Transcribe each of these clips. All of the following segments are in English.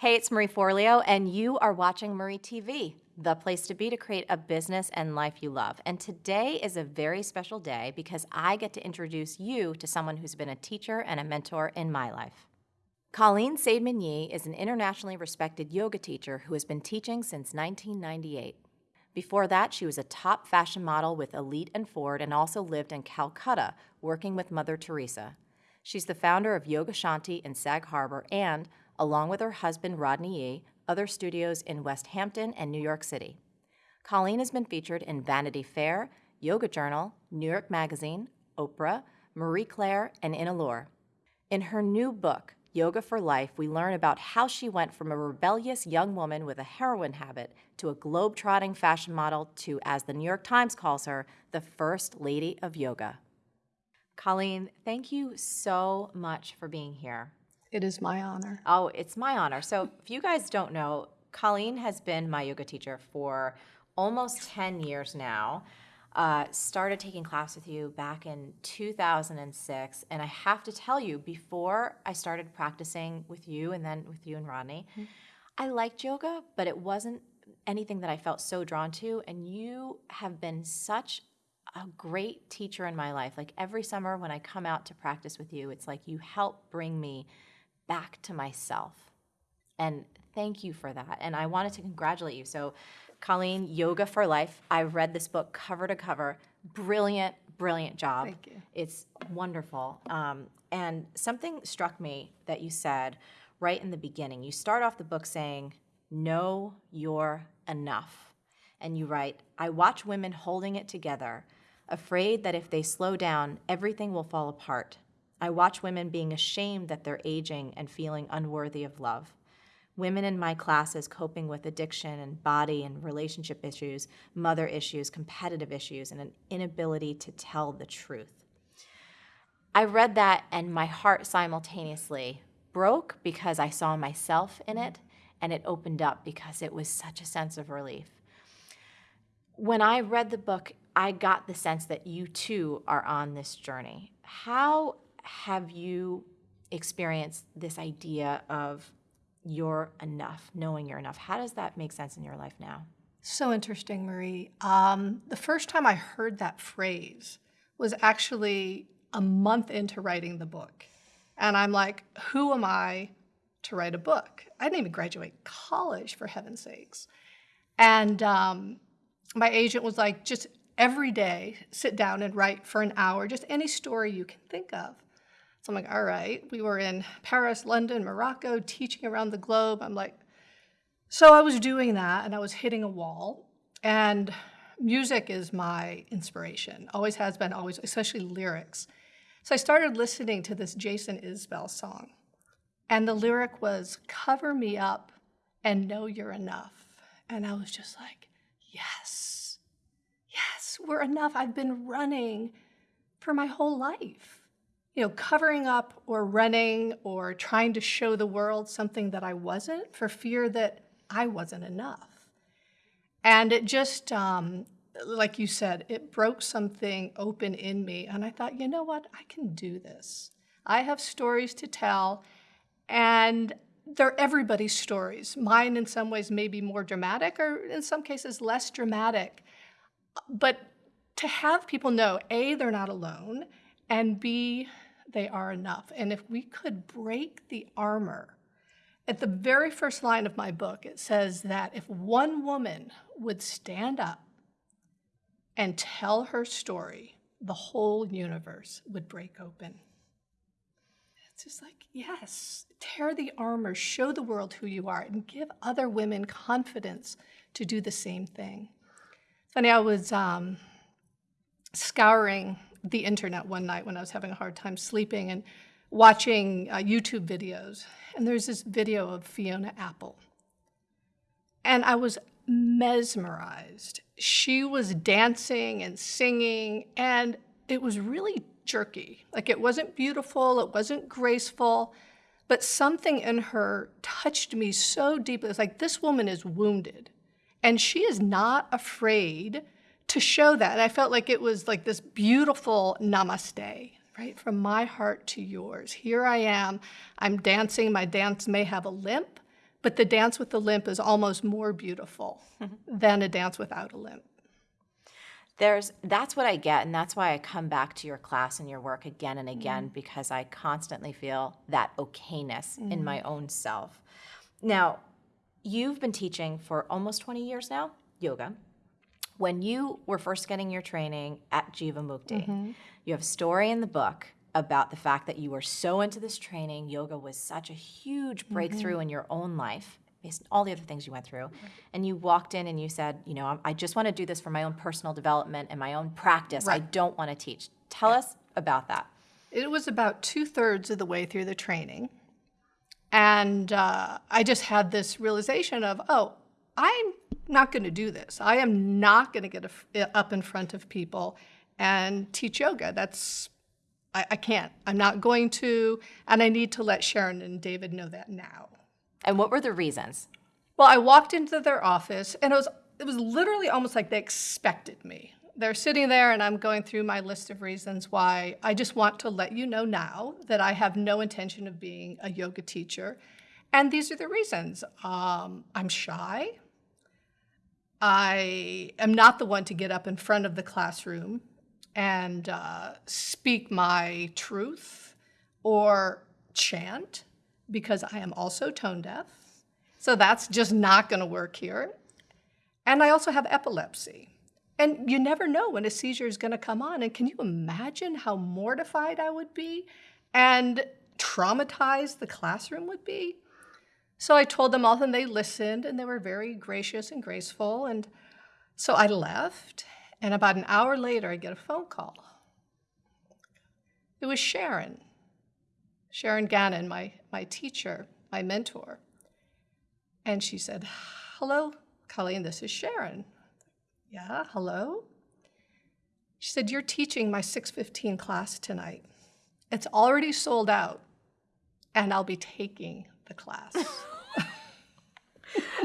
Hey, it's Marie Forleo, and you are watching Marie TV, the place to be to create a business and life you love. And today is a very special day because I get to introduce you to someone who's been a teacher and a mentor in my life. Colleen Saidman is an internationally respected yoga teacher who has been teaching since 1998. Before that, she was a top fashion model with Elite and Ford and also lived in Calcutta working with Mother Teresa. She's the founder of Yoga Shanti in Sag Harbor and along with her husband Rodney Yee, other studios in West Hampton and New York City. Colleen has been featured in Vanity Fair, Yoga Journal, New York Magazine, Oprah, Marie Claire, and in Allure. In her new book, Yoga for Life, we learn about how she went from a rebellious young woman with a heroin habit to a globe-trotting fashion model to, as the New York Times calls her, the first lady of yoga. Colleen, thank you so much for being here. It is my honor. Oh, it's my honor. So, if you guys don't know, Colleen has been my yoga teacher for almost 10 years now. Uh, started taking class with you back in 2006. And I have to tell you, before I started practicing with you and then with you and Rodney, mm-hmm. I liked yoga, but it wasn't anything that I felt so drawn to. And you have been such a great teacher in my life. Like every summer when I come out to practice with you, it's like you help bring me back to myself. And thank you for that. And I wanted to congratulate you. So, Colleen, Yoga for Life, I read this book cover to cover. Brilliant, brilliant job. Thank you. It's wonderful. Um, and something struck me that you said right in the beginning. You start off the book saying, Know you're enough. And you write, I watch women holding it together, afraid that if they slow down, everything will fall apart. I watch women being ashamed that they're aging and feeling unworthy of love. Women in my classes coping with addiction and body and relationship issues, mother issues, competitive issues, and an inability to tell the truth. I read that and my heart simultaneously broke because I saw myself in it, and it opened up because it was such a sense of relief. When I read the book, I got the sense that you too are on this journey. How have you experienced this idea of you're enough, knowing you're enough? How does that make sense in your life now? So interesting, Marie. Um, the first time I heard that phrase was actually a month into writing the book. And I'm like, who am I to write a book? I didn't even graduate college, for heaven's sakes. And um, my agent was like, just every day, sit down and write for an hour, just any story you can think of. So I'm like, all right. We were in Paris, London, Morocco, teaching around the globe. I'm like, so I was doing that and I was hitting a wall. And music is my inspiration, always has been, always, especially lyrics. So I started listening to this Jason Isbell song. And the lyric was, cover me up and know you're enough. And I was just like, yes, yes, we're enough. I've been running for my whole life you know, covering up or running or trying to show the world something that I wasn't for fear that I wasn't enough. And it just, um, like you said, it broke something open in me. And I thought, you know what? I can do this. I have stories to tell, and they're everybody's stories. Mine, in some ways, may be more dramatic, or in some cases, less dramatic. But to have people know A, they're not alone, and B, they are enough. And if we could break the armor, at the very first line of my book, it says that if one woman would stand up and tell her story, the whole universe would break open. It's just like, yes, tear the armor, show the world who you are, and give other women confidence to do the same thing. Funny, I was um, scouring the internet one night when I was having a hard time sleeping and watching uh, YouTube videos. And there's this video of Fiona Apple. And I was mesmerized. She was dancing and singing, and it was really jerky. Like it wasn't beautiful, it wasn't graceful, but something in her touched me so deeply. It's like this woman is wounded, and she is not afraid to show that. I felt like it was like this beautiful namaste, right? From my heart to yours. Here I am. I'm dancing. My dance may have a limp, But the dance with the limp is almost more beautiful than a dance without a limp. There's that's what I get, and that's why I come back to your class and your work again and again mm-hmm. because I constantly feel that okayness in my mm-hmm. own self. Now, you've been teaching for almost 20 years now, yoga. When you were first getting your training at Jiva Mukti, mm-hmm. you have a story in the book about the fact that you were so into this training. Yoga was such a huge mm-hmm. breakthrough in your own life, based on all the other things you went through. Mm-hmm. And you walked in and you said, you know, "I'm- just want to do this for my own personal development and my own practice. I don't want to teach. Tell us about that. It was about two thirds of the way through the training. And uh, I just had this realization of, oh, I'm not going to do this. I am not going to get a- up in front of people and teach yoga. That's, I, I can't. I'm not going to. And I need to let Sharon and David know that now. And what were the reasons? Well, I walked into their office and it was it was literally almost like they expected me. They're sitting there and I'm going through my list of reasons why I just want to let you know now that I have no intention of being a yoga teacher. And these are the reasons. Um, I'm shy. I am not the one to get up in front of the classroom and uh, speak my truth or chant because I am also tone deaf. So that's just not going to work here. And I also have epilepsy. And you never know when a seizure is going to come on. And can you imagine how mortified I would be and traumatized the classroom would be? So I told them all, and they listened, and they were very gracious and graceful. And so I left, and about an hour later, I get a phone call. It was Sharon, Sharon Gannon, my, my teacher, my mentor. And she said, Hello, Colleen, this is Sharon. Yeah, hello? She said, You're teaching my 615 class tonight. It's already sold out, and I'll be taking the class.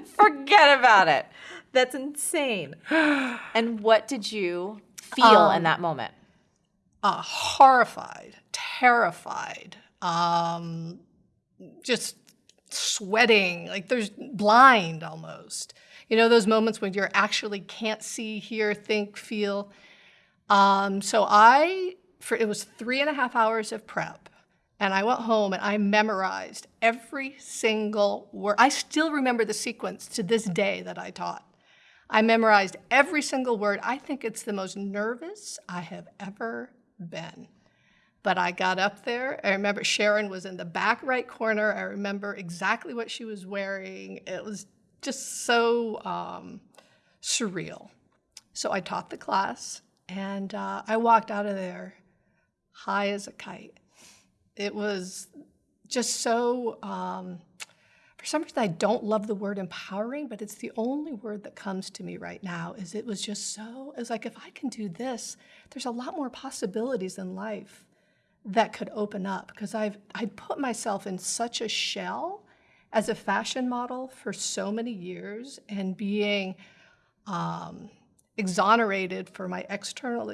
Forget about it. That's insane. And what did you feel in that moment? uh, horrified, terrified, um, just sweating, like there's blind almost. You know, those moments when you're actually can't see, hear, think, feel. Um, so I, for it was three and a half hours of prep, and I went home and I memorized every single word. I still remember the sequence to this day that I taught. I memorized every single word. I think it's the most nervous I have ever been. But I got up there. I remember Sharon was in the back right corner. I remember exactly what she was wearing. It was just so um, surreal. So I taught the class, and uh, I walked out of there high as a kite. It was just so, um, for some reason, I don't love the word empowering, but it's the only word that comes to me right now. Is it was just so, it's like if I can do this, there's a lot more possibilities in life that could open up because I've I'd put myself in such a shell as a fashion model for so many years and being um, exonerated for my external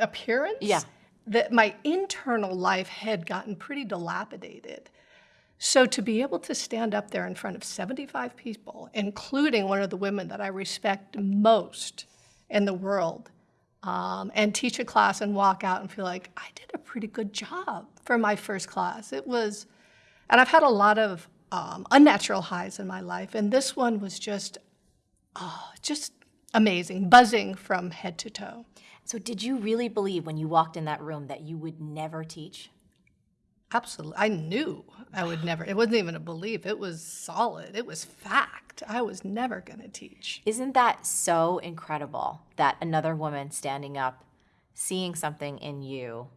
appearance Yeah. That my internal life had gotten pretty dilapidated. So to be able to stand up there in front of 75 people, including one of the women that I respect most in the world, um, and teach a class and walk out and feel like I did a pretty good job for my first class. It was, and I've had a lot of um, unnatural highs in my life, and this one was just, oh, just amazing, buzzing from head to toe. So, did you really believe when you walked in that room that you would never teach? Absolutely. I knew I would never, it wasn't even a belief, it was solid, it was fact. I was never going to teach. Isn't that so incredible that another woman standing up, seeing something in you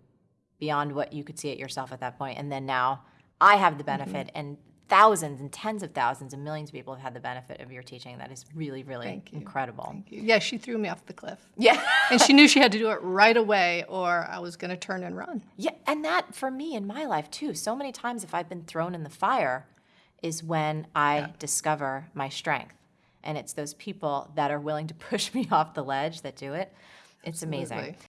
beyond what you could see it yourself at that point, and then now I have the benefit, Mm-hmm. and thousands and tens of thousands and millions of people have had the benefit of your teaching. That is really, really incredible. Thank you. Yeah, she threw me off the cliff. Yeah. And she knew she had to do it right away or I was going to turn and run. Yeah, and that for me in my life too. So many times, if I've been thrown in the fire, is when I discover my strength. And it's those people that are willing to push me off the ledge that do it. It's amazing. Absolutely.